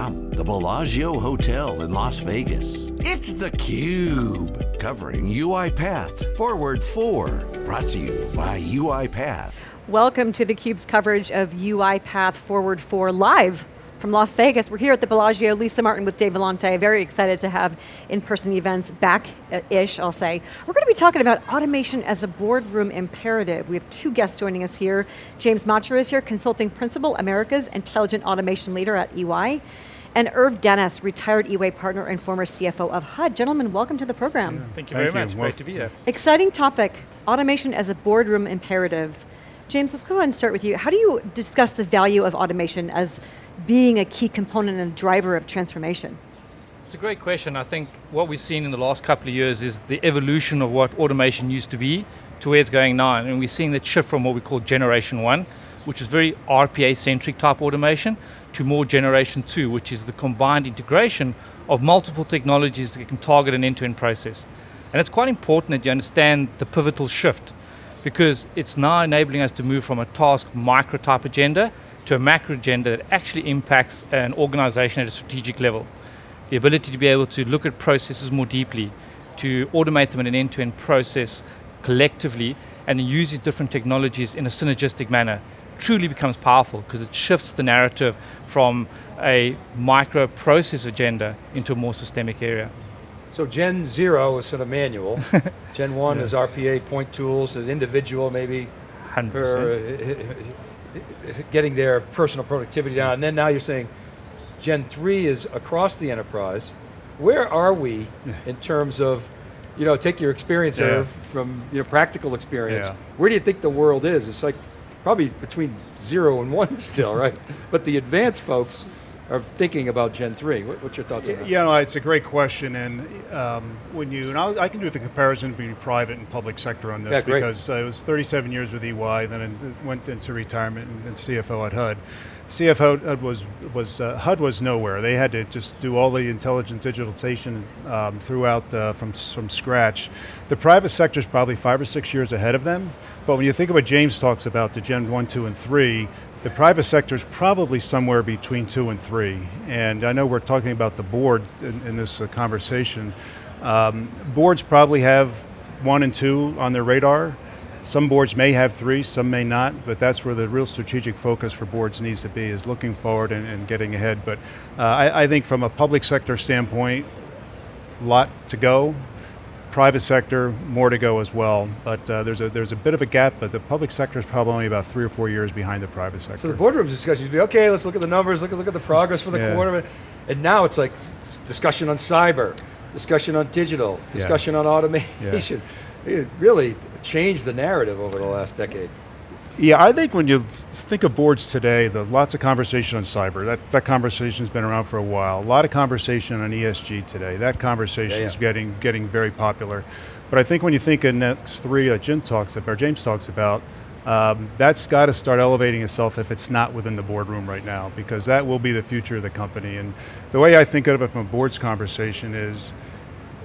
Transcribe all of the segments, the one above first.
From? The Bellagio Hotel in Las Vegas, it's theCUBE, covering UiPath Forward 4, brought to you by UiPath. Welcome to theCUBE's coverage of UiPath Forward 4 live from Las Vegas. We're here at the Bellagio, Lisa Martin with Dave Vellante. Very excited to have in-person events back-ish, I'll say. We're going to be talking about automation as a boardroom imperative. We have two guests joining us here. James Motcher is here, Consulting Principal, America's Intelligent Automation Leader at EY. And Irv Dennis, retired EY partner and former CFO of HUD. Gentlemen, welcome to the program. Yeah, thank you thank very you. much, great to be here. Exciting topic, automation as a boardroom imperative. James, let's go ahead and start with you. How do you discuss the value of automation as being a key component and driver of transformation? It's a great question. I think what we've seen in the last couple of years is the evolution of what automation used to be to where it's going now. And we're seeing that shift from what we call generation one, which is very RPA-centric type automation, to more generation two, which is the combined integration of multiple technologies that can target an end-to-end -end process. And it's quite important that you understand the pivotal shift because it's now enabling us to move from a task micro type agenda to a macro agenda that actually impacts an organization at a strategic level. The ability to be able to look at processes more deeply, to automate them in an end-to-end -end process collectively, and use these different technologies in a synergistic manner truly becomes powerful because it shifts the narrative from a micro process agenda into a more systemic area. So Gen zero is sort of manual. Gen one yeah. is RPA, point tools, an individual maybe 100%. Per, uh, getting their personal productivity down. And then now you're saying Gen three is across the enterprise. Where are we in terms of, you know, take your experience yeah. from your know, practical experience. Yeah. Where do you think the world is? It's like probably between zero and one still, right? but the advanced folks, are thinking about Gen 3. What, what's your thoughts on that? Yeah, no, it's a great question, and um, when you, and I'll, i can do the comparison between private and public sector on this yeah, because uh, I was 37 years with EY, then I went into retirement and, CFO at HUD. CFO at was, was uh, HUD was nowhere. They had to just do all the intelligent digitalization um, throughout uh, from, from scratch. The private sector is probably five or six years ahead of them, but when you think of what James talks about, the Gen 1, 2, and 3, the private sector is probably somewhere between two and three. And I know we're talking about the board in, in this uh, conversation. Um, boards probably have one and two on their radar. Some boards may have three, some may not, but that's where the real strategic focus for boards needs to be, is looking forward and, and getting ahead. But uh, I, I think from a public sector standpoint, a lot to go private sector, more to go as well. But uh, there's, a, there's a bit of a gap, but the public sector is probably only about three or four years behind the private sector. So the boardroom discussion would be, okay, let's look at the numbers, look at, look at the progress for the yeah. quarter. And now it's like discussion on cyber, discussion on digital, discussion yeah. on automation. Yeah. It really changed the narrative over the last decade. Yeah, I think when you think of boards today, there's lots of conversation on cyber. That, that conversation's been around for a while. A lot of conversation on ESG today. That conversation is yeah, yeah. getting, getting very popular. But I think when you think of next three, uh, Jim talks about, or James talks about, um, that's got to start elevating itself if it's not within the boardroom right now, because that will be the future of the company. And the way I think of it from a board's conversation is,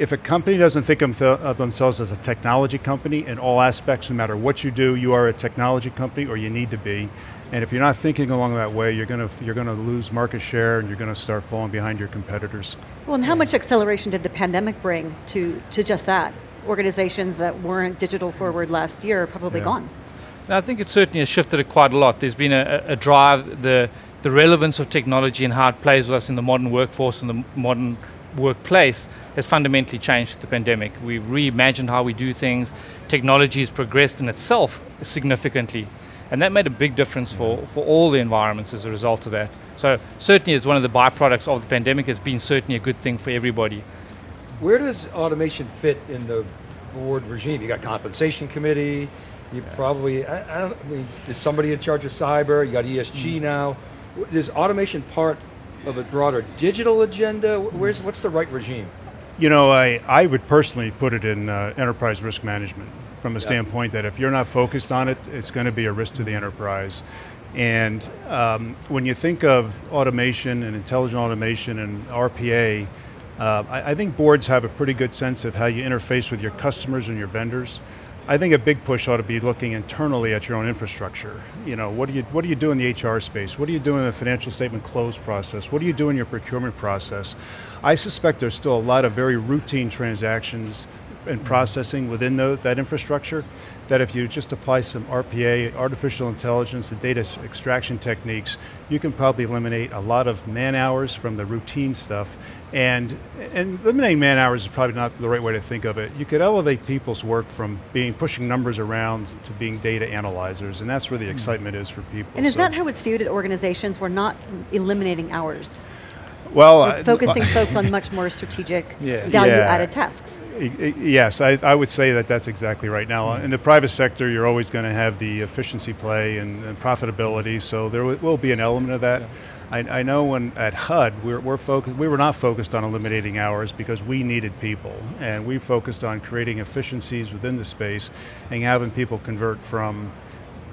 if a company doesn't think of, of, themselves as a technology company in all aspects, no matter what you do, you are a technology company or you need to be. And if you're not thinking along that way, you're going to, you're going to lose market share and you're going to start falling behind your competitors. Well, and how much acceleration did the pandemic bring to, to just that? Organizations that weren't digital forward last year are probably yeah. gone. I think it certainly has shifted it quite a lot. There's been a, a drive, the, the relevance of technology and how it plays with us in the modern workforce and the modern workplace has fundamentally changed the pandemic. We've reimagined how we do things. Technology has progressed in itself significantly. And that made a big difference for, for all the environments as a result of that. So certainly it's one of the byproducts of the pandemic. It's been certainly a good thing for everybody. Where does automation fit in the board regime? You got compensation committee, you probably, I, I, don't I mean, is somebody in charge of cyber, you got ESG mm. now. Is automation part of a broader digital agenda? Where's, what's the right regime? You know, I, I would personally put it in uh, enterprise risk management from a yep. standpoint that if you're not focused on it, it's going to be a risk to the enterprise. And um, when you think of automation and intelligent automation and RPA, uh, I, I, think boards have a pretty good sense of how you interface with your customers and your vendors. I think a big push ought to be looking internally at your own infrastructure. You know, what do you, what do you do in the HR space? What do you do in the financial statement close process? What do you do in your procurement process? I suspect there's still a lot of very routine transactions and processing within the, that infrastructure that if you just apply some RPA, artificial intelligence, and data extraction techniques, you can probably eliminate a lot of man hours from the routine stuff. And, and eliminating man hours is probably not the right way to think of it. You could elevate people's work from being pushing numbers around to being data analyzers, and that's where the hmm. excitement is for people. And is So- that how it's viewed at organizations? We're not eliminating hours. Well, We're uh, I- focusing uh, folks on much more strategic, Yeah. value-added tasks. I- I- Yes, I, I would say that that's exactly right. Now, uh, in the private sector, you're always going to have the efficiency play and, and profitability, so there will be an element of that. I, I know when at HUD, we're, we're focused, we were not focused on eliminating hours because we needed people, and we focused on creating efficiencies within the space and having people convert from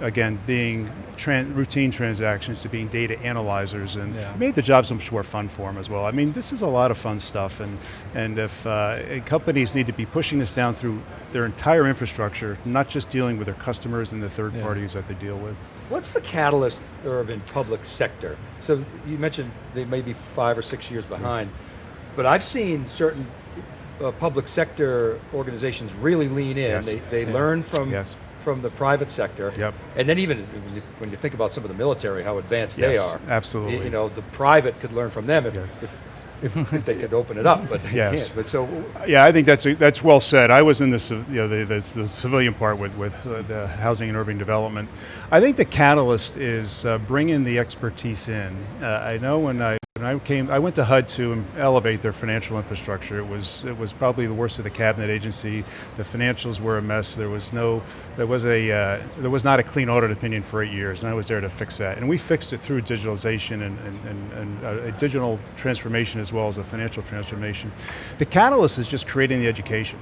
again, being tran- routine transactions to being data analyzers and Yeah. made the job so much more fun for them as well. I mean, this is a lot of fun stuff and, and if uh, and companies need to be pushing this down through their entire infrastructure, not just dealing with their customers and the third Yeah. parties that they deal with. What's the catalyst, Irv, in public sector? So you mentioned they may be five or six years behind, but I've seen certain uh, public sector organizations really lean in. Yes. They, they learn from, Yes. From the private sector. Yep. And then even when you, when you think about some of the military, how advanced they are. absolutely. You, you know, the private could learn from them if, Yeah. if, if, if they could open it up, but they Yes. can't. But so, Yeah, I think that's that's well said. I was in the you know the, the, the civilian part with with uh, the housing and urban development. I think the catalyst is uh, bringing the expertise in. Uh, I know when I when I came, I went to HUD to elevate their financial infrastructure. It was it was probably the worst of the cabinet agency. The financials were a mess. There was no there was a uh, there was not a clean audit opinion for eight years, and I was there to fix that. And we fixed it through digitalization and, and, and, and uh, a digital transformation as well as a financial transformation. The catalyst is just creating the education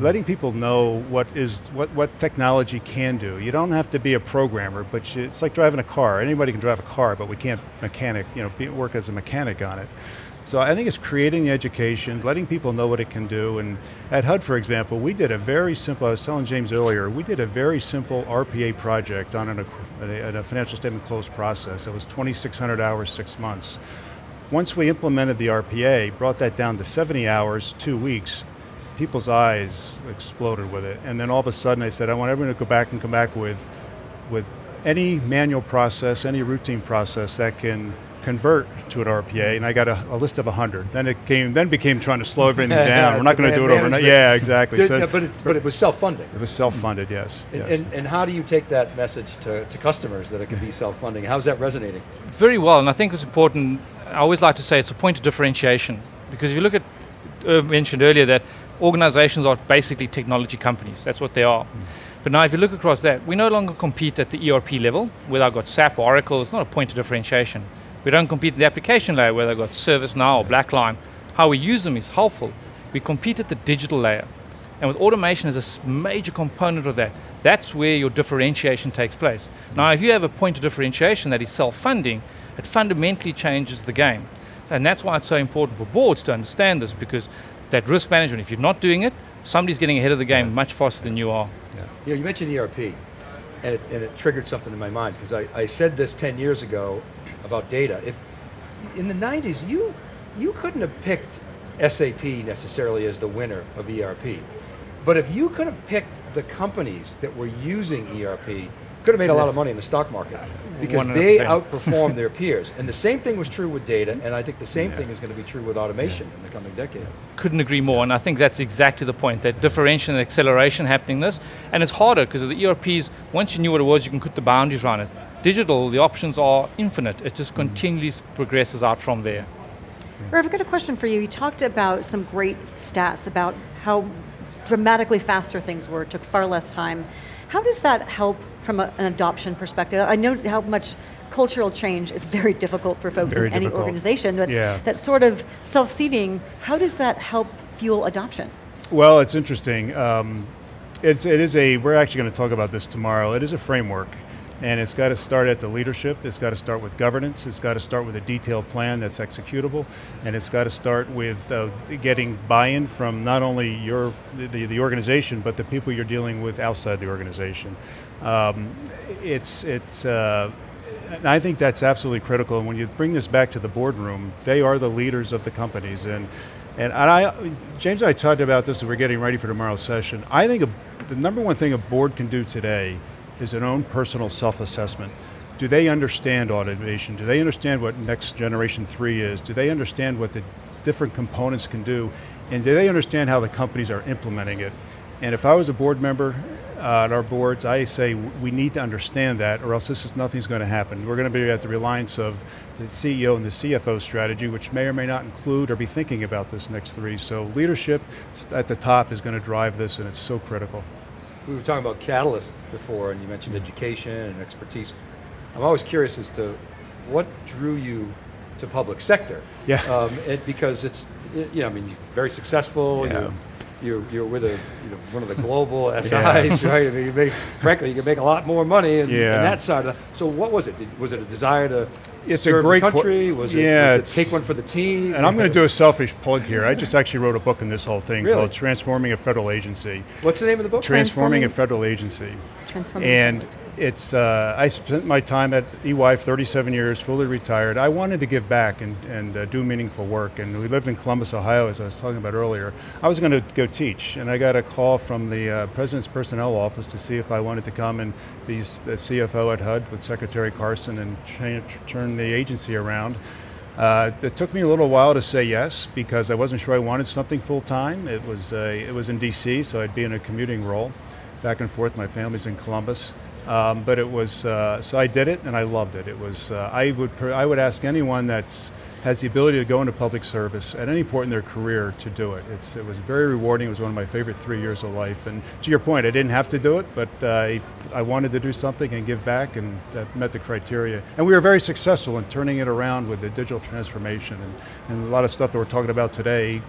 letting people know what is what, what technology can do. You don't have to be a programmer, but you, it's like driving a car. Anybody can drive a car, but we can't mechanic, you know, be, work as a mechanic on it. So I think it's creating the education, letting people know what it can do. And at HUD, for example, we did a very simple, I was telling James earlier, we did a very simple RPA project on an, a, a financial statement close process. It was 2,600 hours, six months. Once we implemented the RPA, brought that down to 70 hours, two weeks, people's eyes exploded with it. And then all of a sudden I said, I want everyone to go back and come back with, with any manual process, any routine process that can convert to an RPA, and I got a, a list of 100. Then it came, then became trying to slow everything down. We're not going to do it Demand overnight. Yeah, exactly. Yeah, So but, it's, but it was self-funding. it was self-funded, yes. And, yes. and, and how do you take that message to, to customers that it can be self-funding? How's that resonating? Very well, and I think it's important. I always like to say it's a point of differentiation because if you look at, Irv mentioned earlier that organizations are basically technology companies. That's what they are. Mm. But now, if you look across that, we no longer compete at the ERP level, whether I've got SAP or Oracle. It's not a point of differentiation. We don't compete in the application layer, whether I've got ServiceNow or Blackline. How we use them is helpful. We compete at the digital layer. And with automation as a major component of that, that's where your differentiation takes place. Now, if you have a point of differentiation that is self-funding, it fundamentally changes the game. And that's why it's so important for boards to understand this, because that risk management, if you're not doing it, somebody's getting ahead of the game much faster than you are. Yeah. You know, you mentioned ERP, and it, and it triggered something in my mind because I, I said this 10 years ago about data. If in the 90s, you you couldn't have picked SAP necessarily as the winner of ERP, but if you could have picked the companies that were using ERP, you could have made a lot of money in the stock market because they 100%. outperformed their peers. And the same thing was true with data, and I think the same thing is going to be true with automation in the coming decade. couldn't agree more, and I think that's exactly the point, that differentiation and acceleration happening this, and it's harder because of the ERPs, once you knew what it was, you can put the boundaries around it. Digital, the options are infinite, it just mm. continually progresses out from there. Irv, I've got a question for you. You talked about some great stats about how dramatically faster things were, took far less time. How does that help from a, an adoption perspective? I know how much cultural change is very difficult for folks Very in any difficult. organization, but Yeah. that sort of self-seeding, how does that help fuel adoption? Well, it's interesting. Um, it's, it is a, we're actually going to talk about this tomorrow. It is a framework. And it's got to start at the leadership, it's got to start with governance, it's got to start with a detailed plan that's executable, and it's got to start with uh, getting buy-in from not only your, the, the organization, but the people you're dealing with outside the organization. Um, it's, it's, uh, and I think that's absolutely critical. And when you bring this back to the boardroom, they are the leaders of the companies. And, and I, James and I talked about this as we're getting ready for tomorrow's session. I think a, the number one thing a board can do today is an own personal self-assessment. Do they understand automation? Do they understand what next generation three is? Do they understand what the different components can do? And do they understand how the companies are implementing it? And if I was a board member uh, at our boards, I say we need to understand that or else this is nothing's going to happen. We're going to be at the reliance of the CEO and the CFO strategy, which may or may not include or be thinking about this next three. So leadership at the top is going to drive this and it's so critical. We were talking about catalysts before and you mentioned education and expertise. I'm always curious as to what drew you to public sector. Yeah. Um, it, because it's, you know, I mean, very successful. Yeah. You're, you're, you're with a, you know, one of the global SIs, right? I mean, you make, frankly, you can make a lot more money in, Yeah. in that side of the, So what was it? Did, was it a desire to It's a serve great the country? Was it, Yeah, was it take one for the team? And I'm going to do a selfish plug here. I just actually wrote a book in this whole thing Really? called Transforming a Federal Agency. What's the name of the book? Transforming a Federal Agency. Transforming And it's, uh, I spent my time at EY 37 years, fully retired. I wanted to give back and, and uh, do meaningful work. And we lived in Columbus, Ohio, as I was talking about earlier. I was going to go teach, and I got a call from the uh, President's Personnel Office to see if I wanted to come and be the CFO at HUD with Secretary Carson and turn the agency around. Uh, it took me a little while to say yes because I wasn't sure I wanted something full time. It was uh, it was in D.C., so I'd be in a commuting role, back and forth. My family's in Columbus, um, but it was uh, so I did it and I loved it. It was uh, I would I would ask anyone that's has the ability to go into public service at any point in their career to do it. It's, it was very rewarding. It was one of my favorite three years of life. And to your point, I didn't have to do it, but uh, I wanted to do something and give back, and that met the criteria. And we were very successful in turning it around with the digital transformation. And, and a lot of stuff that we're talking about today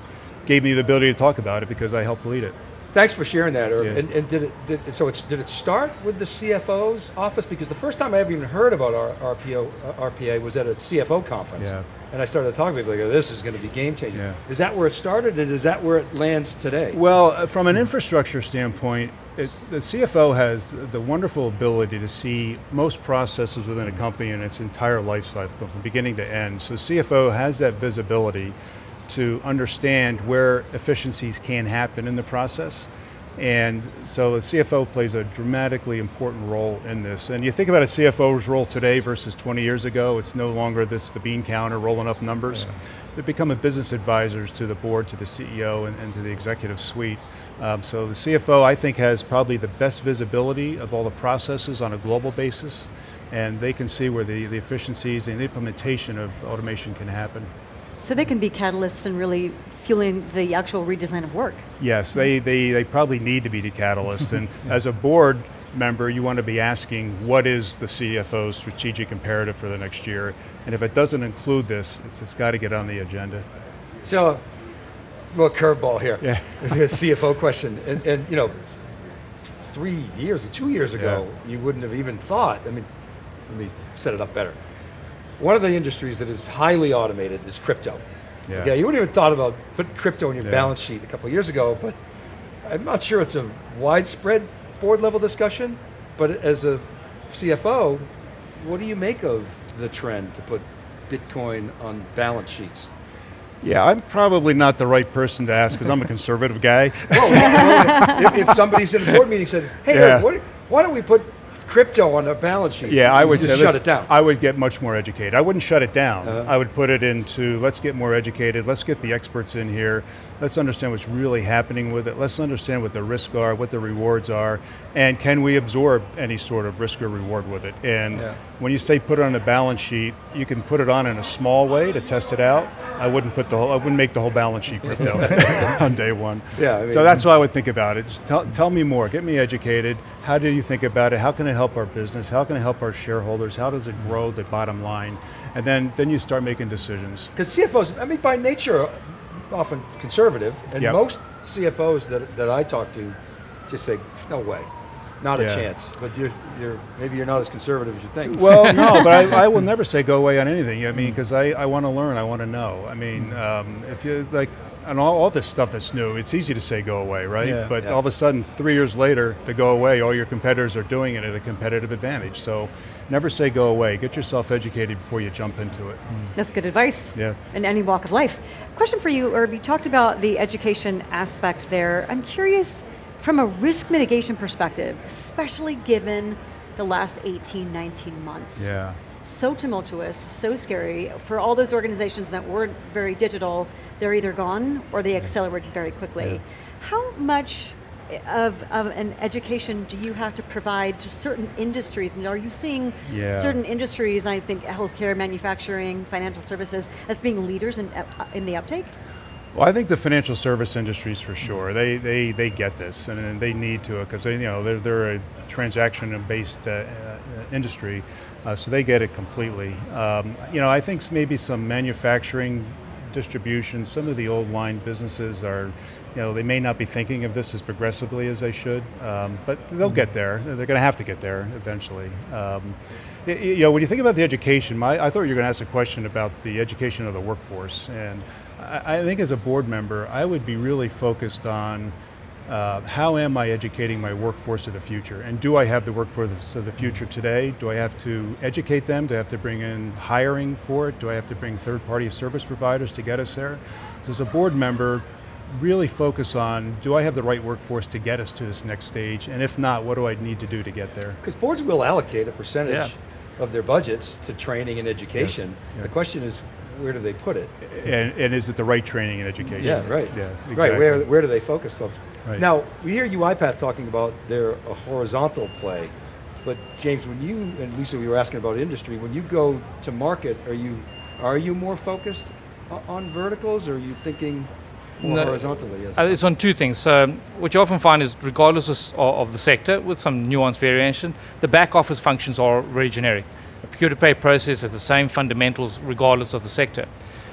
gave me the ability to talk about it because I helped lead it. Thanks for sharing that. Irv. Yeah. And, and did it? Did, so it's did it start with the CFO's office? Because the first time I ever even heard about our RPO, uh, RPA was at a CFO conference. Yeah. And I started talking to people like, oh, this is going to be game changing. Yeah. Is that where it started, and is that where it lands today? Well, uh, from an infrastructure standpoint, it, the CFO has the wonderful ability to see most processes within a company in its entire life cycle, from beginning to end. So CFO has that visibility to understand where efficiencies can happen in the process. And so the CFO plays a dramatically important role in this. And you think about a CFO's role today versus 20 years ago, it's no longer this the bean counter rolling up numbers. They become a business advisors to the board, to the CEO, and, and to the executive suite. Um, so the CFO, I think, has probably the best visibility of all the processes on a global basis, and they can see where the, the efficiencies and the implementation of automation can happen. So they can be catalysts and really fueling the actual redesign of work. Yes, they, they, they probably need to be the catalyst. and as a board member, you want to be asking what is the CFO's strategic imperative for the next year? And if it doesn't include this, it's, it's got to get on the agenda. So, little curveball here. Yeah. It's a CFO question, and, and you know, three years, or two years ago, you wouldn't have even thought. I mean, let me set it up better. One of the industries that is highly automated is crypto. Yeah. Okay, you wouldn't even thought about putting crypto in your Yeah. balance sheet a couple of years ago, but I'm not sure it's a widespread board level discussion. But as a CFO, what do you make of the trend to put Bitcoin on balance sheets? Yeah, I'm probably not the right person to ask because I'm a conservative guy. Well, well, if, if somebody's in a board meeting said, "Hey, Yeah. Eric, what, why don't we put crypto on our balance sheet?" Yeah, I would say shut it down. I would get much more educated. I wouldn't shut it down. Uh-huh. I would put it into let's get more educated. Let's get the experts in here. Let's understand what's really happening with it. Let's understand what the risks are, what the rewards are, and can we absorb any sort of risk or reward with it? And Yeah. when you say put it on a balance sheet, you can put it on in a small way to test it out. I wouldn't put the whole. I wouldn't make the whole balance sheet crypto on day one. Yeah, I mean- so that's how I would think about it. Just tell, tell me more. Get me educated. How do you think about it? How can it help our business? How can it help our shareholders? How does it grow the bottom line? And then, then you start making decisions. Because CFOs, I mean, by nature, often conservative, and Yep. most CFOs that, that I talk to just say, "No way." not a chance. But you're, you're, maybe you're not as conservative as you think. Well, no, but I, I will never say go away on anything. I mean, because I, I want to learn, I want to know. I mean, um, if you like, and all, all this stuff that's new, it's easy to say go away, right? Yeah. but Yeah. all of a sudden, three years later, to go away, all your competitors are doing it at a competitive advantage. So never say go away. Get yourself educated before you jump into it. Hmm. That's good advice. Yeah. In any walk of life. Question for you, Herb. You talked about the education aspect there. I'm curious from a risk mitigation perspective, especially given the last 18, 19 months. Yeah. So tumultuous, so scary. For all those organizations that weren't very digital, they're either gone or they accelerated very quickly. Yeah. How much of, of an education do you have to provide to certain industries? And are you seeing Yeah. certain industries, I think healthcare, manufacturing, financial services, as being leaders in, uh, in the uptake? Well, I think the financial service industries for sure. They they, they get this, and they need to because they you know they're they're a transaction-based uh, uh, industry, uh, so they get it completely. Um, you know, I think maybe some manufacturing, distribution, some of the old line businesses are. You know, they may not be thinking of this as progressively as they should, um, but they'll get there. They're going to have to get there eventually. Um, you know, when you think about the education, my, I thought you were going to ask a question about the education of the workforce, and I, I think as a board member, I would be really focused on uh, how am I educating my workforce of the future, and do I have the workforce of the future today? Do I have to educate them? Do I have to bring in hiring for it? Do I have to bring third-party service providers to get us there? So as a board member, really focus on, do I have the right workforce to get us to this next stage? And if not, what do I need to do to get there? Because boards will allocate a percentage Yeah. of their budgets to training and education. Yeah. The question is, where do they put it? And, and is it the right training and education? Yeah, right. Yeah, Right, where, where do they focus, folks? Right. Now, we hear UiPath talking about their a horizontal play, but James, when you, and Lisa, we were asking about industry, when you go to market, are you, are you more focused on verticals, or are you thinking more No, horizontally? As Uh, it's on two things. So, um, what you often find is, regardless of, of of the sector, with some nuance variation, the back office functions are very generic. A procure to pay process has the same fundamentals regardless of the sector.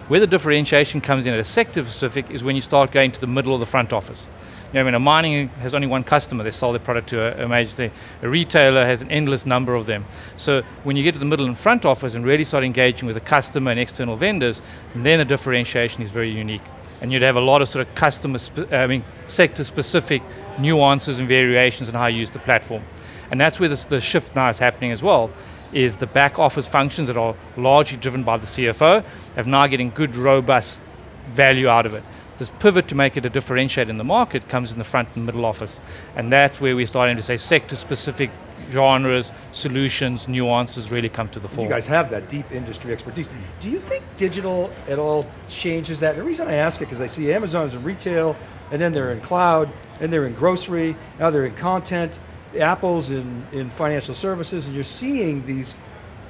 Where the differentiation comes in at a sector specific is when you start going to the middle of the front office. You know, I mean, a mining has only one customer. They sell their product to a, a major thing. A retailer has an endless number of them. So when you get to the middle and front office and really start engaging with the customer and external vendors, then the differentiation is very unique. And you'd have a lot of sort of customer, spe- uh, I mean, sector-specific nuances and variations in how you use the platform. And that's where this, the shift now is happening as well, is the back office functions that are largely driven by the CFO have now getting good, robust value out of it. This pivot to make it a differentiator in the market comes in the front and middle office. And that's where we're starting to say sector-specific genres, solutions, nuances really come to the fore. You guys have that deep industry expertise. Do you think digital at all changes that? The reason I ask it, because I see Amazon's in retail, and then they're in cloud, and they're in grocery, now they're in content, Apple's in, in financial services, and you're seeing these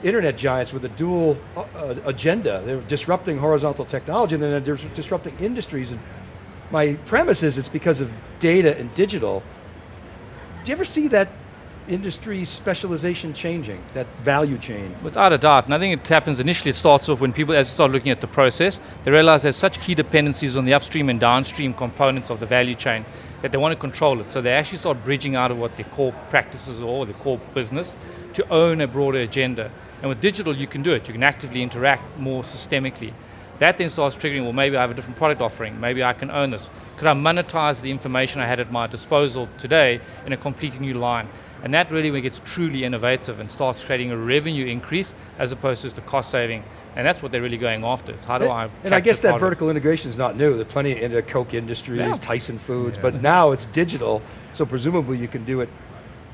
internet giants with a dual uh, uh, agenda. They're disrupting horizontal technology, and then they're disrupting industries. And my premise is it's because of data and digital. Do you ever see that industry specialization changing, that value chain? Without a doubt, and I think it happens initially, it starts off when people, as they start looking at the process, they realize there's such key dependencies on the upstream and downstream components of the value chain that they want to control it. So they actually start bridging out of what their core practices are or their core business to own a broader agenda. And with digital, you can do it. You can actively interact more systemically. That then starts triggering, well, maybe I have a different product offering. Maybe I can own this. Could I monetize the information I had at my disposal today in a completely new line? And that really gets truly innovative and starts creating a revenue increase as opposed to a cost saving. And that's what they're really going after. Is how do I? And I guess that part of it? vertical integration is not new. There's plenty in the Koch Industries, Yeah. Tyson Foods, Yeah. but now it's digital, so presumably you can do it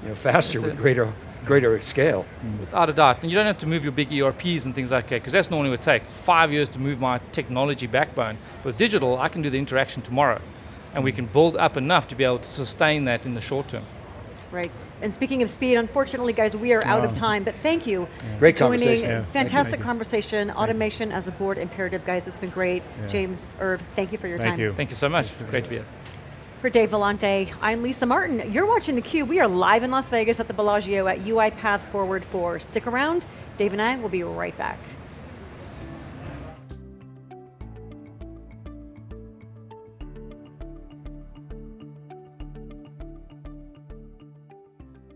you know, faster That's with it. greater, greater scale. Mm. Without a doubt. And you don't have to move your big ERPs and things like that, because that's normally what it takes. Five years to move my technology backbone. With digital, I can do the interaction tomorrow. And we mm. can build up enough to be able to sustain that in the short term. Right. And speaking of speed, unfortunately, guys, we are out of time. But thank you. Great Joining, conversation. Yeah, thank you, fantastic thank you. conversation. Automation as a board imperative, guys. It's been great. Yeah. James, Herb, thank you for your Thank time. you. Thank you so much. Great to be here. For Dave Vellante, I'm Lisa Martin. You're watching theCUBE. We are live in Las Vegas at the Bellagio at UiPath Forward 4. Stick around. Dave and I will be right back.